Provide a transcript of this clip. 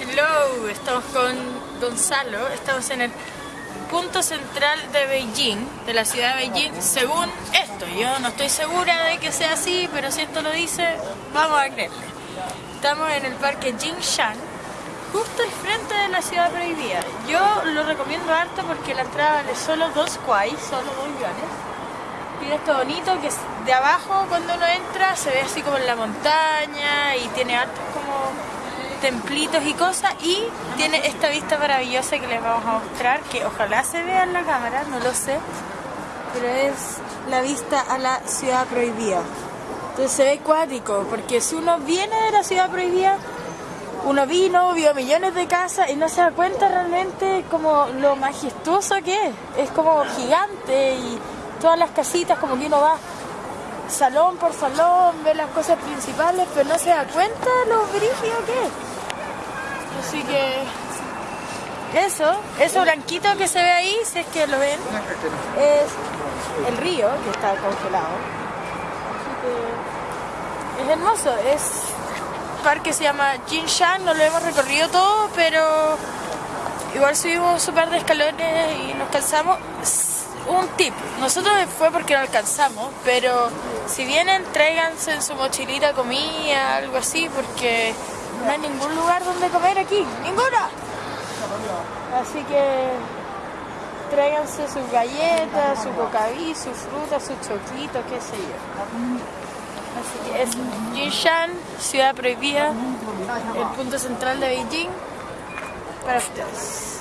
Hello, estamos con Gonzalo, estamos en el punto central de Beijing, de la ciudad de Beijing, según esto. Yo no estoy segura de que sea así, pero si esto lo dice, vamos a creerle. Estamos en el parque Jingshan, justo al frente de la ciudad prohibida. Yo lo recomiendo harto porque la entrada vale solo dos kuai, solo dos yuanes. Tiene esto bonito que de abajo cuando uno entra se ve así como en la montaña y tiene hartos como templitos y cosas y tiene esta vista maravillosa que les vamos a mostrar que ojalá se vea en la cámara, no lo sé, pero es la vista a la ciudad prohibida. Entonces se ve cuático porque si uno viene de la ciudad prohibida uno vino, vio millones de casas y no se da cuenta realmente como lo majestuoso que es. Es como gigante y todas las casitas como que uno va salón por salón, ve las cosas principales, pero no se da cuenta lo brígido que es. Así que eso, eso blanquito que se ve ahí, si es que lo ven, es el río que está congelado. Así que es hermoso, es parque se llama Jinshan, no lo hemos recorrido todo, pero igual subimos un par de escalones y nos cansamos. Un tip, nosotros fue porque no alcanzamos, pero si vienen tráiganse en su mochilita comida, algo así, porque no hay ningún lugar donde comer aquí, ninguna. Así que tráiganse sus galletas, su cocaví, su fruta, su choquito, qué sé yo. Así que es Jinshan, ciudad prohibida, el punto central de Beijing, para ustedes.